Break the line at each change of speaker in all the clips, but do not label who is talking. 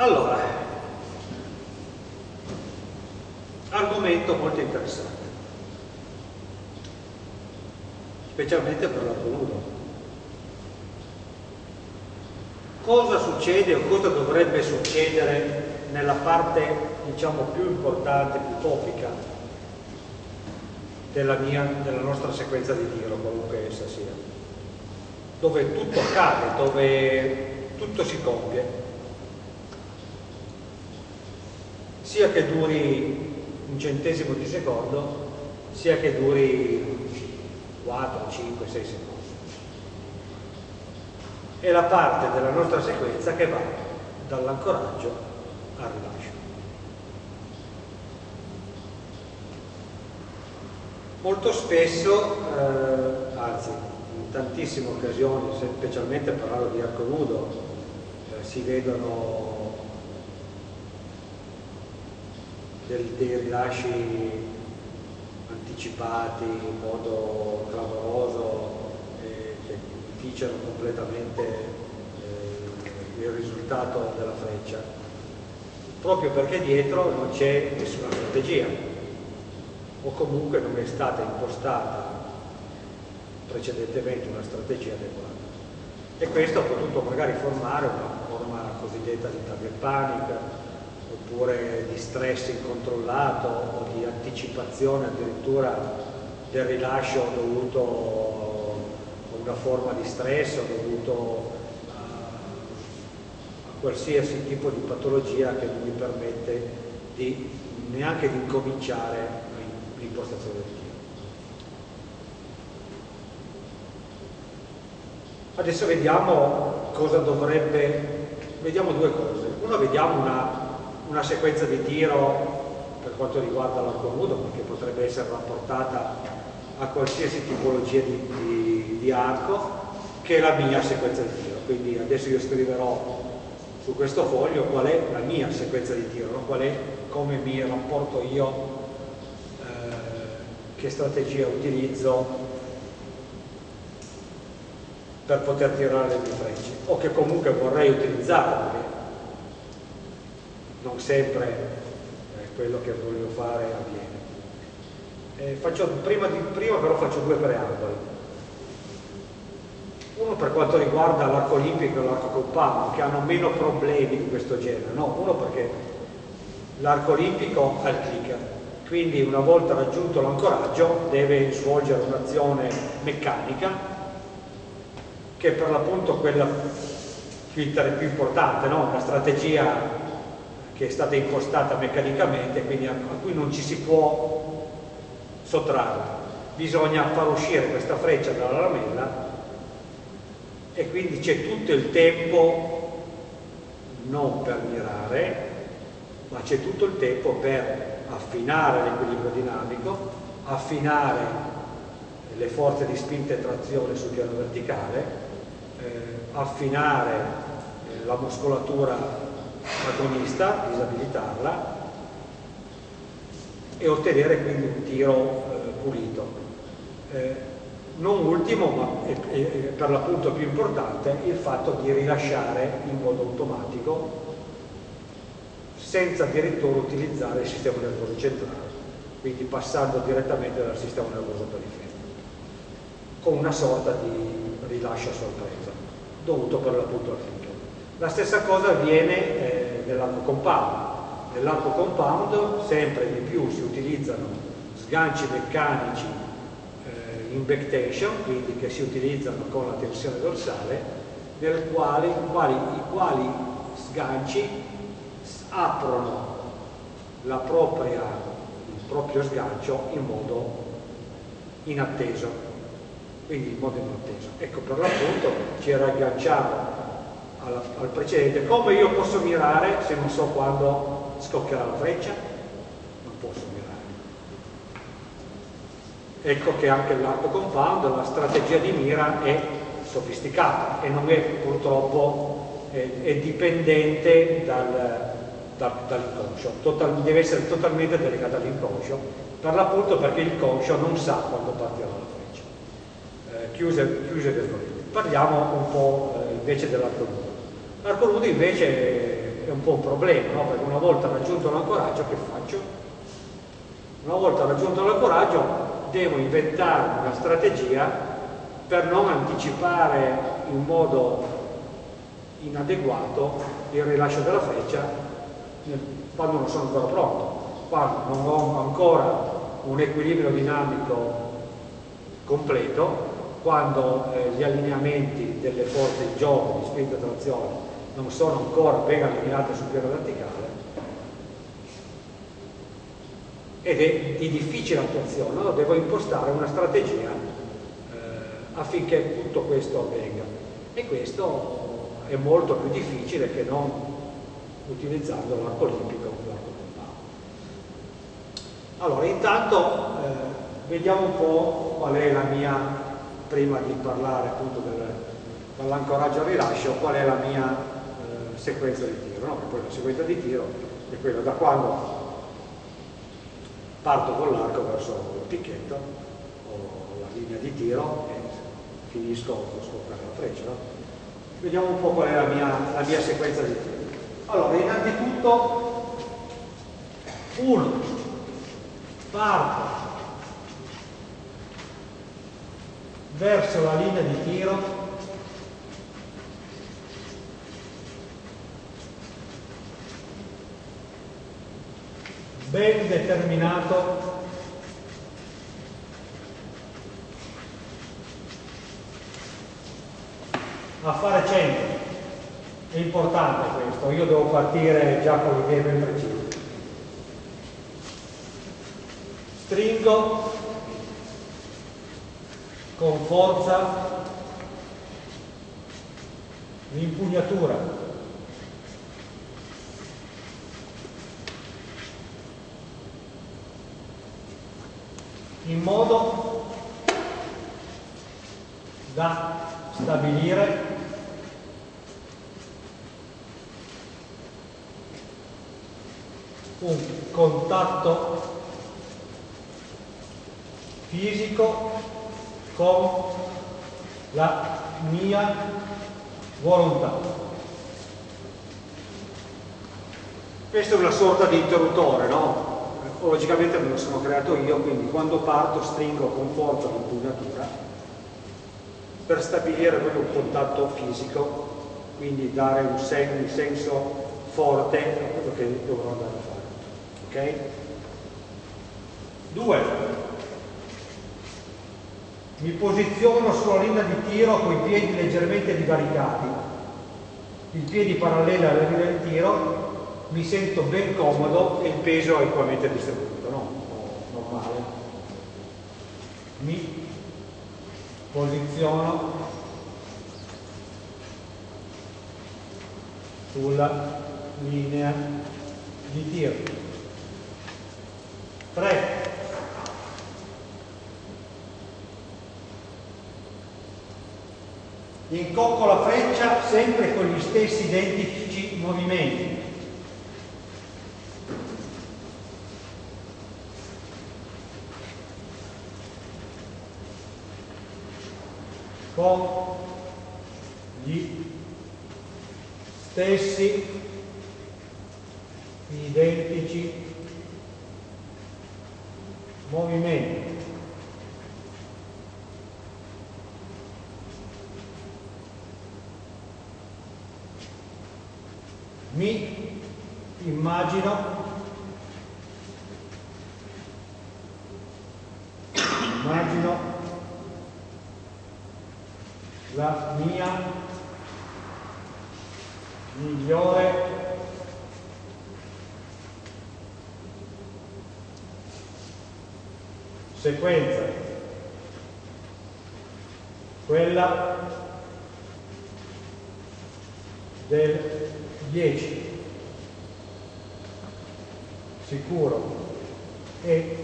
Allora, argomento molto interessante, specialmente per l'arco nudo. Cosa succede o cosa dovrebbe succedere nella parte diciamo più importante, più topica della, mia, della nostra sequenza di tiro, qualunque essa sia, dove tutto accade, dove tutto si compie. Sia che duri un centesimo di secondo, sia che duri 4, 5, 6 secondi. È la parte della nostra sequenza che va dall'ancoraggio al rilascio. Molto spesso, eh, anzi in tantissime occasioni, specialmente parlando di arco nudo, eh, si vedono del, dei rilasci anticipati in modo clamoroso eh, che inficiano completamente eh, il risultato della freccia. Proprio perché dietro non c'è nessuna strategia o comunque non è stata impostata precedentemente una strategia adeguata. E questo ha potuto magari formare una forma cosiddetta di target panic oppure di stress incontrollato o di anticipazione addirittura del rilascio dovuto a una forma di stress o dovuto a, a qualsiasi tipo di patologia che non mi permette di, neanche di incominciare l'impostazione del tiro. Adesso vediamo cosa dovrebbe, vediamo due cose. Una vediamo una una sequenza di tiro per quanto riguarda l'arco nudo, perché potrebbe essere rapportata a qualsiasi tipologia di, di, di arco, che è la mia sequenza di tiro. Quindi adesso io scriverò su questo foglio qual è la mia sequenza di tiro, no? qual è come mi rapporto io, eh, che strategia utilizzo per poter tirare le mie frecce o che comunque vorrei utilizzare non sempre eh, quello che voglio fare avviene. Eh, faccio, prima, di, prima però faccio due preamboli. Uno per quanto riguarda l'arco olimpico e l'arco compound, che hanno meno problemi di questo genere. No, uno perché l'arco olimpico ha il clicker, quindi una volta raggiunto l'ancoraggio deve svolgere un'azione meccanica che è per l'appunto quella più importante, no? una strategia che è stata impostata meccanicamente, quindi a, cui non ci si può sottrarre. Bisogna far uscire questa freccia dalla lamella e quindi c'è tutto il tempo non per mirare, ma c'è tutto il tempo per affinare l'equilibrio dinamico, affinare le forze di spinta e trazione sul piano verticale, eh, affinare eh, la muscolatura agonista, disabilitarla e ottenere quindi un tiro eh, pulito. Eh, non ultimo, ma è, è, per l'appunto più importante, il fatto di rilasciare in modo automatico senza addirittura utilizzare il sistema nervoso centrale, quindi passando direttamente dal sistema nervoso periferico, con una sorta di rilascio a sorpresa, dovuto per l'appunto al clicker. La stessa cosa avviene eh, nell'arco compound. Nell'arco compound sempre di più si utilizzano sganci meccanici eh, in backtension, quindi che si utilizzano con la tensione dorsale, quale, quali, i quali sganci aprono propria, il proprio sgancio in modo inatteso, quindi in modo inatteso. Ecco, per l'appunto ci ragganciamo al, al precedente, come io posso mirare se non so quando scoccherà la freccia? Non posso mirare. Ecco che anche l'arco compound, la strategia di mira è sofisticata e non è purtroppo è, è dipendente dal, dal, dall'inconscio, Total, deve essere totalmente delegata all'inconscio, per l'appunto perché il conscio non sa quando partirà la freccia. Eh, chiuse, chiuse Parliamo un po' eh, invece dell'arco nudo. L'arco nudo invece è un po' un problema, no? perché una volta raggiunto l'ancoraggio che faccio? Una volta raggiunto l'ancoraggio devo inventare una strategia per non anticipare in modo inadeguato il rilascio della freccia quando non sono ancora pronto, quando non ho ancora un equilibrio dinamico completo, quando eh, gli allineamenti delle forze in gioco di spinta e trazione non sono ancora ben allineate sul piano verticale ed è di difficile attuazione, allora devo impostare una strategia eh, affinché tutto questo avvenga. E questo è molto più difficile che non utilizzando l'arco olimpico o l'arco allora intanto eh, vediamo un po' qual è la mia prima di parlare appunto dell'ancoraggio al rilascio qual è la mia sequenza di tiro no? poi la sequenza di tiro è quella da quando parto con l'arco verso il picchetto o la linea di tiro e finisco con scoprire la freccia no? vediamo un po' qual è la mia, la mia sequenza di tiro allora innanzitutto uno parto verso la linea di tiro ben determinato a fare centro è importante questo io devo partire già con l'idea ben precisa stringo con forza l'impugnatura in modo da stabilire un contatto fisico con la mia volontà. Questa è una sorta di interruttore, no? Logicamente me lo sono creato io, quindi quando parto stringo con forza l'impugnatura per stabilire proprio un contatto fisico, quindi dare un, sen un senso forte a quello che dovrò andare a fare. Ok? Due, mi posiziono sulla linea di tiro con i piedi leggermente divaricati, i piedi paralleli alla linea di tiro, mi sento ben comodo e il peso è equamente distribuito, no? normale. Mi posiziono sulla linea di tiro. 3. incocco la freccia sempre con gli stessi identici movimenti. Con gli stessi identici movimenti. mi immagino immagino la mia migliore sequenza. Quella del 10 sicuro. E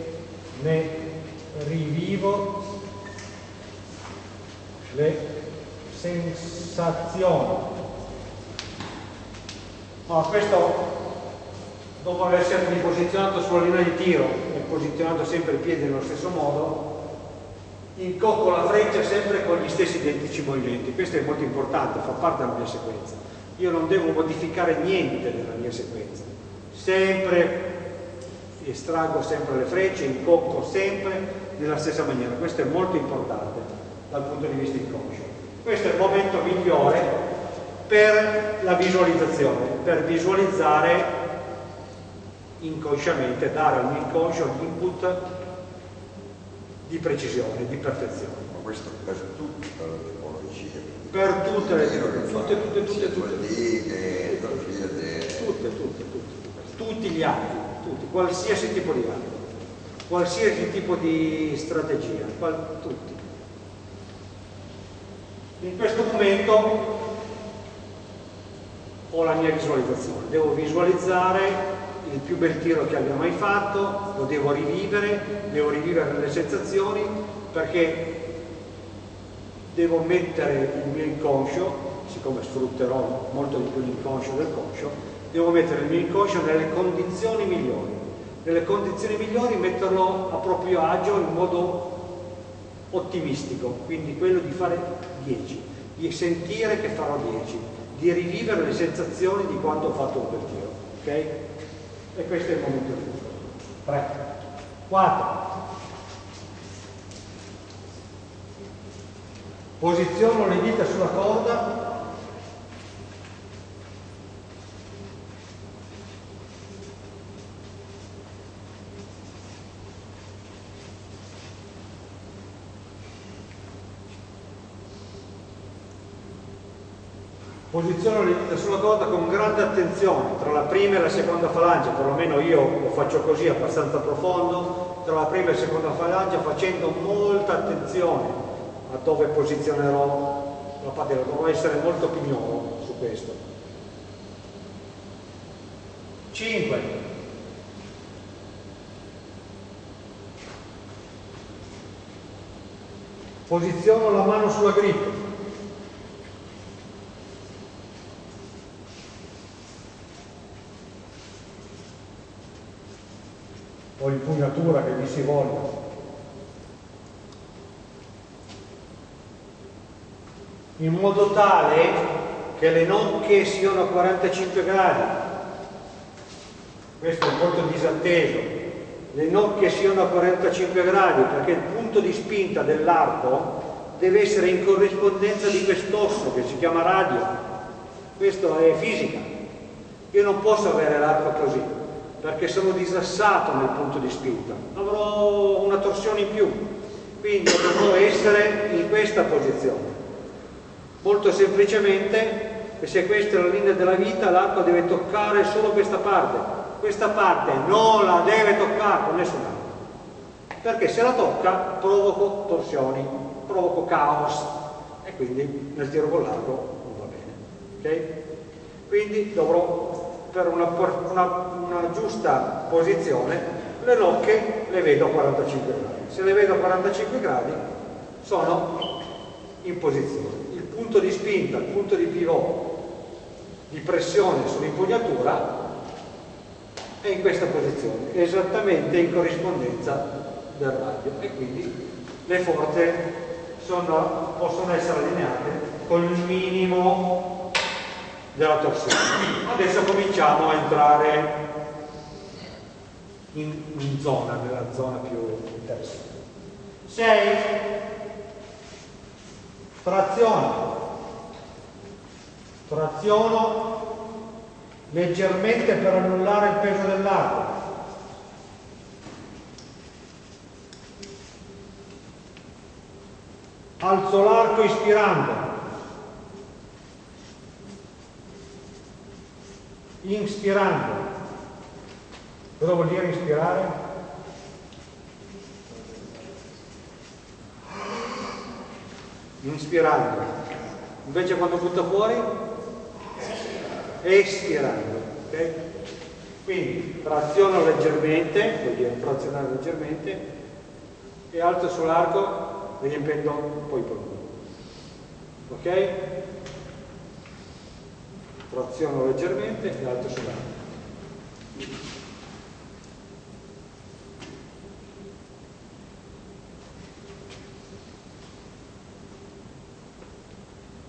ne rivivo le sensazioni. No, questo dopo essermi posizionato sulla linea di tiro posizionato sempre i piedi nello stesso modo incocco la freccia sempre con gli stessi identici movimenti. Questo è molto importante, fa parte della mia sequenza. Io non devo modificare niente nella mia sequenza, sempre estraggo sempre le frecce, incocco sempre nella stessa maniera, questo è molto importante dal punto di vista inconscio. Questo è il momento migliore per la visualizzazione, per visualizzare inconsciamente, dare al mio inconscio l'input di precisione, di perfezione.
Ma questo per tutte le tipologie?
Per tutte le tutte, tutte, tutte, tutte. Tutte, tutte, tutte, tutti gli atti, tutti, qualsiasi tipo di atto, qualsiasi tipo di strategia, tutti. In questo momento ho la mia visualizzazione, devo visualizzare il più bel tiro che abbia mai fatto, lo devo rivivere, devo rivivere le sensazioni perché devo mettere il mio inconscio, siccome sfrutterò molto di più l'inconscio del conscio, devo mettere il mio inconscio nelle condizioni migliori. Nelle condizioni migliori metterlo a proprio agio in modo ottimistico, quindi quello di fare 10, di sentire che farò 10, di rivivere le sensazioni di quando ho fatto un bel tiro. Okay? E questo è il momento giusto. 3, 4. Posiziono le dita sulla corda posiziono le dita sulla corda con grande attenzione tra la prima e la seconda falange, perlomeno io lo faccio così abbastanza profondo, tra la prima e la seconda falange facendo molta attenzione a dove posizionerò la patella, dovrò essere molto pignolo su questo. 5. Posiziono la mano sulla grip. O impugnatura che gli si voglia. In modo tale che le nocche siano a 45 gradi. Questo è punto disatteso. Le nocche siano a 45 gradi perché il punto di spinta dell'arco deve essere in corrispondenza di quest'osso che si chiama radio. Questo è fisica. Io non posso avere l'arco così perché sono disassato nel punto di spinta, avrò una torsione in più, quindi dovrò essere in questa posizione. Molto semplicemente, se questa è la linea della vita, l'arco deve toccare solo questa parte, questa parte non la deve toccare con nessun altro, perché se la tocca provoco torsioni, provoco caos e quindi nel tiro con l'arco non va bene. Okay? Quindi dovrò per una, una, una giusta posizione le nocche le vedo a 45 gradi. Se le vedo a 45 gradi sono in posizione. Il punto di spinta, il punto di pivot di pressione sull'impugnatura è in questa posizione, esattamente in corrispondenza del radio e quindi le forze sono, possono essere allineate con il minimo della torsione. Adesso cominciamo a entrare in, in zona, nella zona più interessante. 6. Traziono. Traziono leggermente per annullare il peso dell'arco. Alzo l'arco ispirando. inspirando. Cosa vuol dire ispirare? Inspirando. Invece quando butta fuori? Espirando. Okay? Quindi traziono leggermente, vuol dire trazionare leggermente, e alzo sull'arco riempendo poi il polmone. Ok? traziono leggermente e alto sull'alto.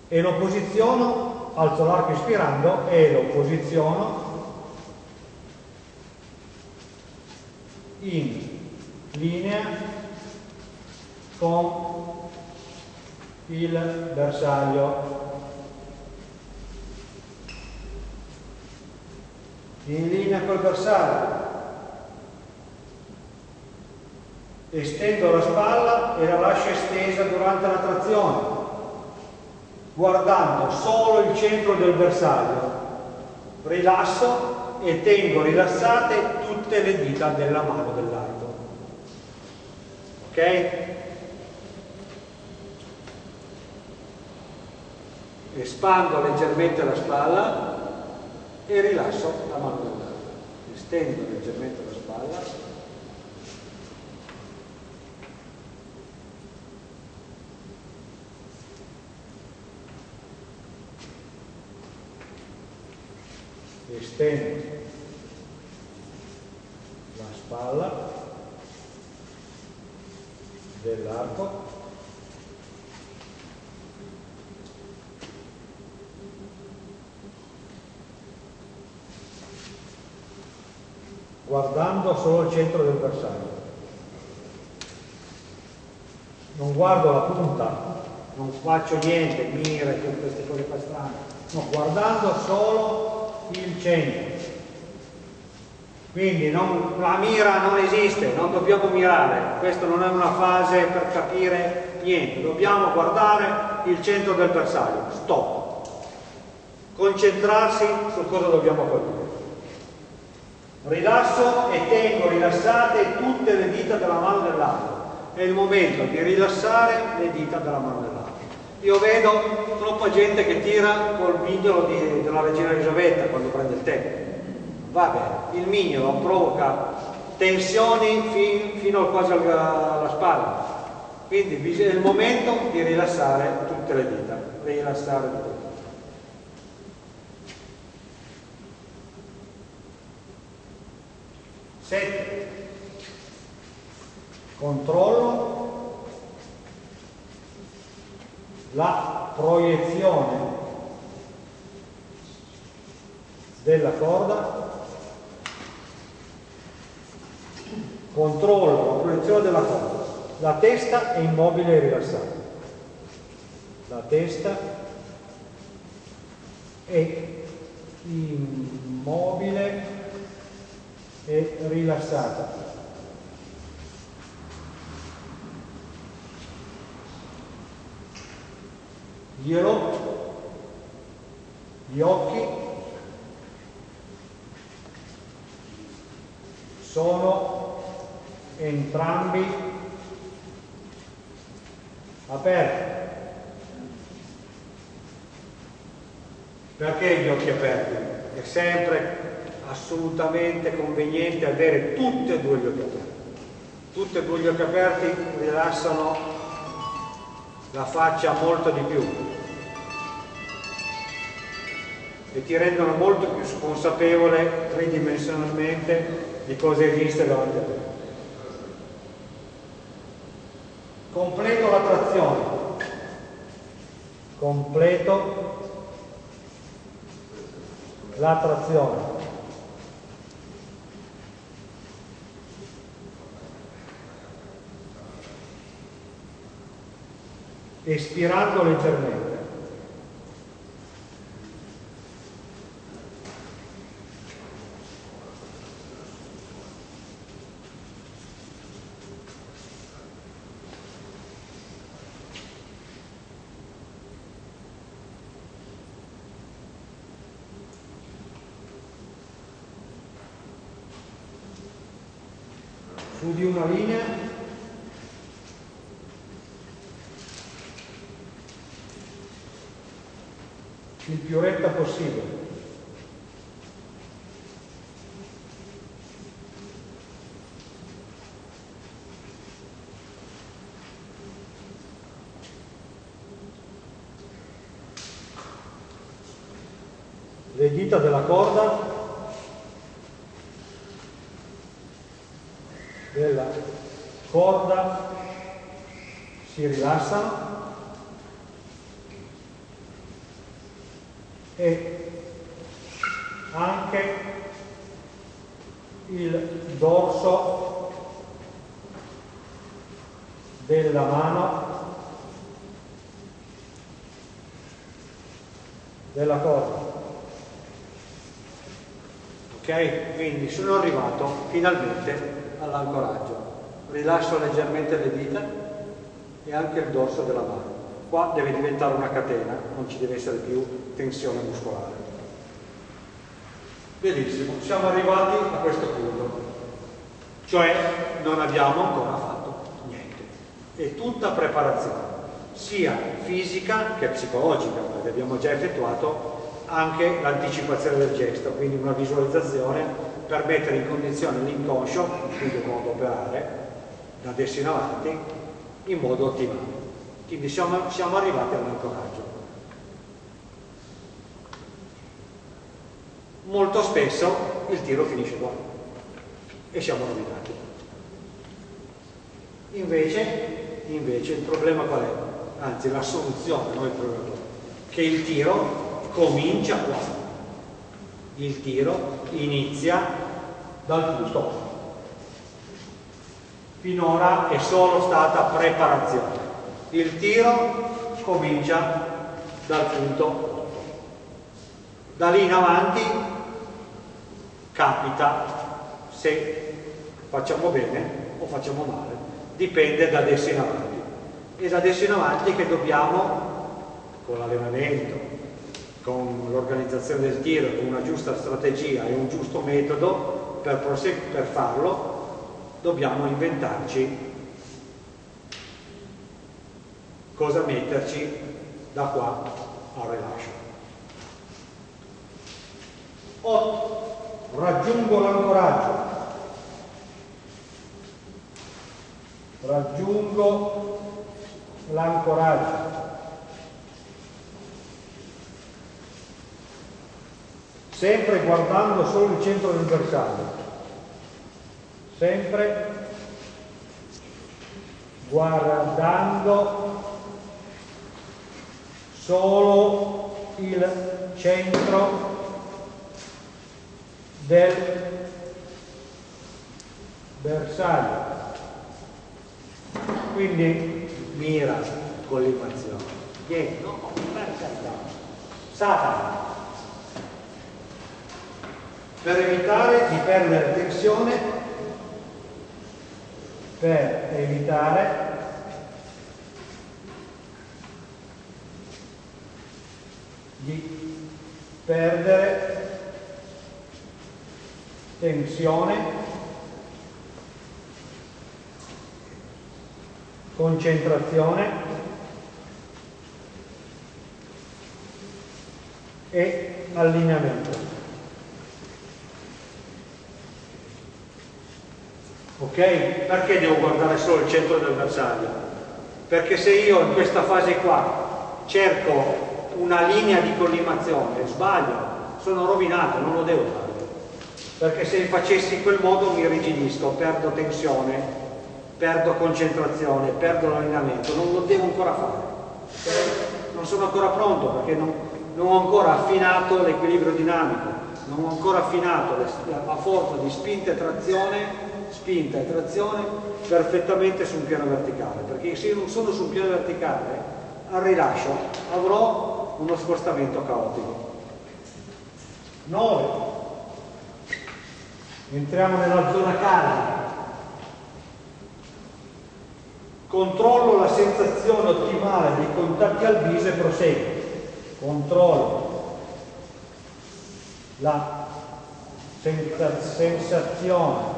E lo posiziono alzo l'arco ispirando e lo posiziono in linea con il bersaglio. In linea col bersaglio. Estendo la spalla e la lascio estesa durante la trazione guardando solo il centro del bersaglio. Rilasso e tengo rilassate tutte le dita della mano dell'arco ok? espando leggermente la spalla e rilasso la mano dell'arco estendo leggermente la spalla estendo la spalla dell'arco guardando solo il centro del bersaglio. Non guardo la punta. Non faccio niente, mire, tutte queste cose qua strane. No, guardando solo il centro. Quindi non, la mira non esiste, non dobbiamo mirare, questa non è una fase per capire niente, dobbiamo guardare il centro del bersaglio, stop. Concentrarsi su cosa dobbiamo colpire. Rilasso e tengo rilassate tutte le dita della mano dell'altro. È il momento di rilassare le dita della mano dell'altro. Io vedo troppa gente che tira col mignolo di, della regina Elisabetta quando prende il tè. Va bene, il mignolo provoca tensioni fin, fino quasi alla spalla. Quindi è il momento di rilassare tutte le dita, rilassare dita. Sette. Controllo la proiezione della corda, controllo la proiezione della corda, la testa è immobile e rilassata, la testa è immobile e rilassata. Glielo, gli occhi sono entrambi aperti. Perché gli occhi aperti? È sempre assolutamente conveniente avere tutti e due gli occhi aperti. Tutti e due gli occhi aperti rilassano la faccia molto di più e ti rendono molto più consapevole tridimensionalmente di cosa esiste davanti a te. Completo la trazione, completo la trazione. espirando leggermente. su di una linea il più retta possibile. Le dita della corda della corda si rilassano e anche il dorso della mano della corda. Ok? Quindi sono arrivato finalmente all'ancoraggio. Rilascio leggermente le dita e anche il dorso della mano. Qua deve diventare una catena, non ci deve essere più tensione muscolare. Benissimo, siamo arrivati a questo punto. Cioè non abbiamo ancora fatto niente. È tutta preparazione sia fisica che psicologica, perché abbiamo già effettuato anche l'anticipazione del gesto, quindi una visualizzazione per mettere in condizione l'inconscio, quindi modo operare, da adesso in avanti, in modo ottimale. Quindi siamo, siamo arrivati all'ancoraggio. Molto spesso il tiro finisce qua e siamo rovinati. Invece, invece il problema qual è? anzi la soluzione, non il problema, che il tiro comincia qua. Il tiro inizia dal punto Finora è solo stata preparazione. Il tiro comincia dal punto Da lì in avanti capita se facciamo bene o facciamo male. Dipende da adesso in avanti e da adesso in avanti che dobbiamo, con l'allenamento, con l'organizzazione del tiro, con una giusta strategia e un giusto metodo per, per farlo, dobbiamo inventarci cosa metterci da qua al rilascio. 8. Raggiungo l'ancoraggio. Raggiungo l'ancoraggio. Sempre guardando solo il centro del bersaglio. Sempre guardando solo il centro del bersaglio. Quindi mira con l'equazione. Vieni, no, per carità. Satana. Per evitare di perdere tensione, per evitare di perdere tensione concentrazione e allineamento. Ok? Perché devo guardare solo il centro del bersaglio? Perché se io in questa fase qua cerco una linea di collimazione, sbaglio, sono rovinato, non lo devo fare. Perché se facessi in quel modo mi rigidisco, perdo tensione, perdo concentrazione, perdo l'allenamento, non lo devo ancora fare. Non sono ancora pronto perché non, non ho ancora affinato l'equilibrio dinamico, non ho ancora affinato la forza di spinta e trazione, spinta e trazione perfettamente su un piano verticale, perché se non sono su un piano verticale, al rilascio avrò uno spostamento caotico. 9. Entriamo nella zona calda Controllo la sensazione ottimale dei contatti al viso e proseguo. Controllo la sensazione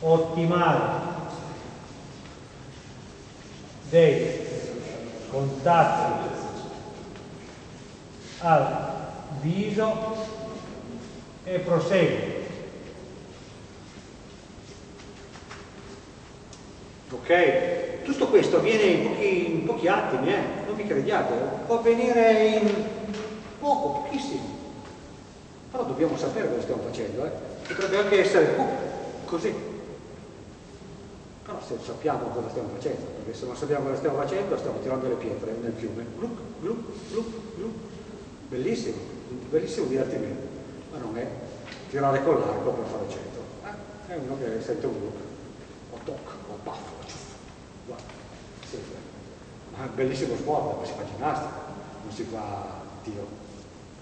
ottimale dei contatti al viso e proseguo. ok? Tutto questo avviene in pochi, in pochi attimi, eh? non mi crediate, può avvenire in poco, pochissimo. Però dobbiamo sapere cosa stiamo facendo, eh? potrebbe anche essere uh, così. Se sappiamo cosa stiamo facendo, perché se non sappiamo cosa stiamo facendo stiamo tirando le pietre nel fiume, gluc, gluc, gluc, gluc. bellissimo, bellissimo divertimento, ma non è tirare con l'arco per fare centro, eh? è uno che sente un gluc, o toc, o baffo, guarda, sempre. ma è un bellissimo sport, ma si fa ginnastica, non si fa tiro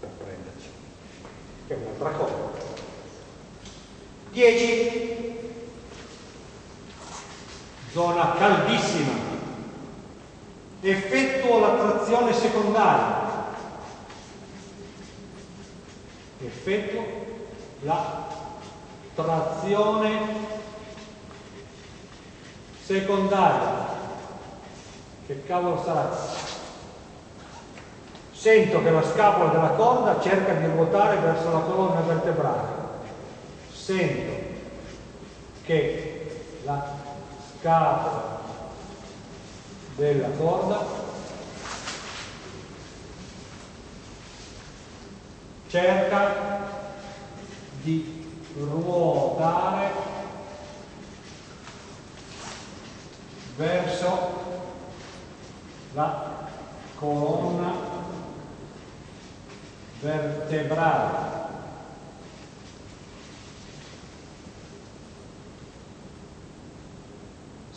per prenderci, è un'altra cosa. 10 zona caldissima, effettuo la trazione secondaria, effettuo la trazione secondaria, che cavolo sarà? Sento che la scapola della corda cerca di ruotare verso la colonna vertebrale, sento che la capo della corda cerca di ruotare verso la colonna vertebrale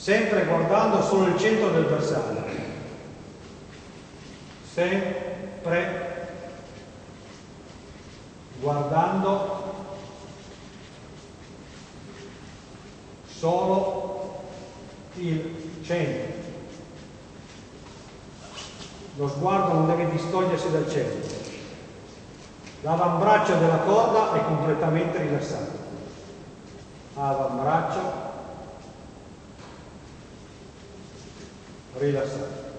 sempre guardando solo il centro del bersaglio, sempre guardando solo il centro. Lo sguardo non deve distogliersi dal centro. L'avambraccio della corda è completamente rilassato. Avambraccio rilassato.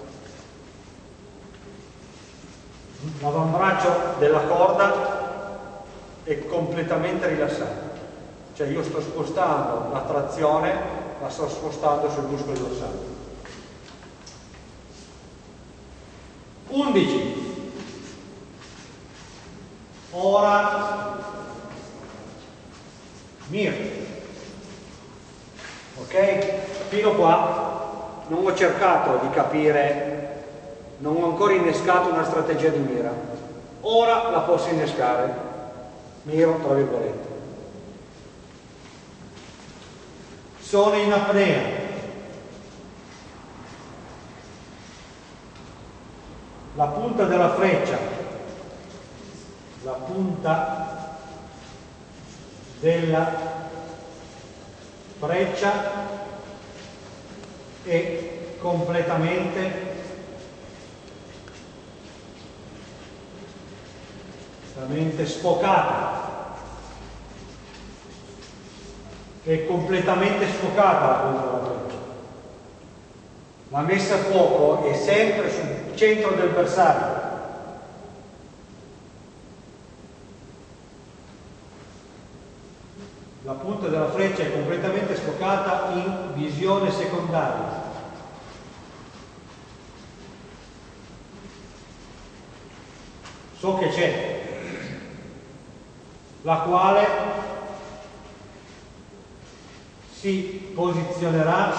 L'avambraccio della corda è completamente rilassato, cioè io sto spostando la trazione, la sto spostando sul muscolo dorsale. 11. Ora mir. Ok? Fino qua non ho cercato di capire, non ho ancora innescato una strategia di mira. Ora la posso innescare, miro tra virgolette. Sono in apnea. La punta della freccia, la punta della freccia è completamente completamente sfocata. È completamente sfocata la freccia la messa a fuoco è sempre sul centro del bersaglio. La punta della freccia è completamente sfocata in visione secondaria. So che c'è, la quale si posizionerà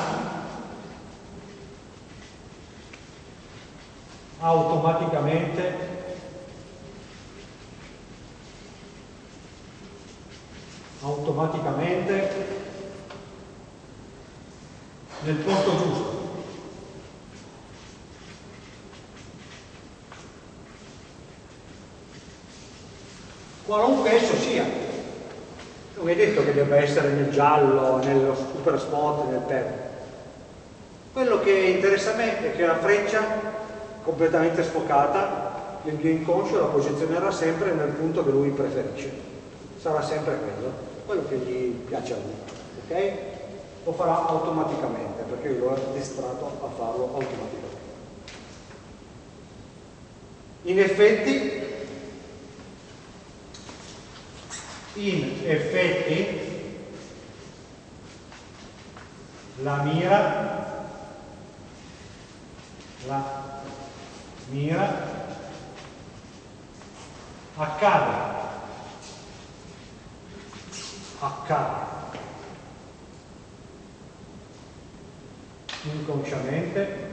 automaticamente automaticamente nel posto giusto. Qualunque esso sia. Non è detto che debba essere nel giallo, nello super spot, nel perro. Quello che interessa a me è che la freccia completamente sfocata, il mio inconscio la posizionerà sempre nel punto che lui preferisce. Sarà sempre quello quello che gli piace a lui, ok? Lo farà automaticamente perché io l'ho addestrato a farlo automaticamente. In effetti, in effetti, la mira, la mira accade accade. inconsciamente